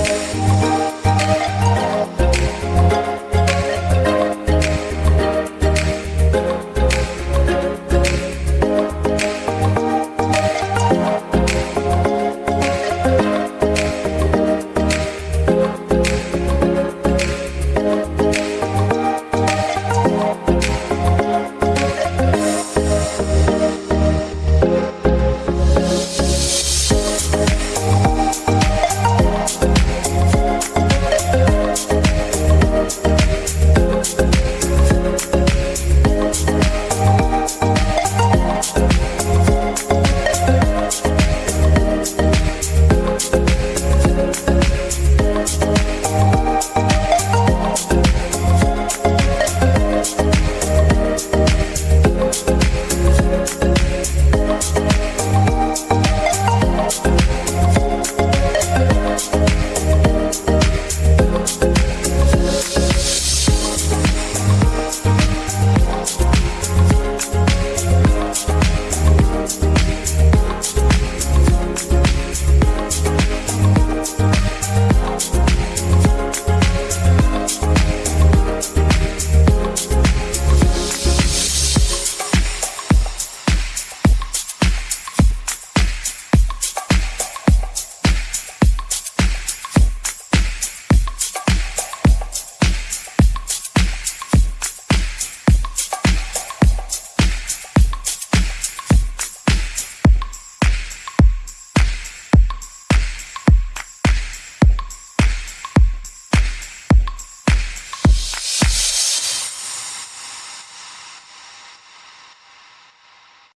Música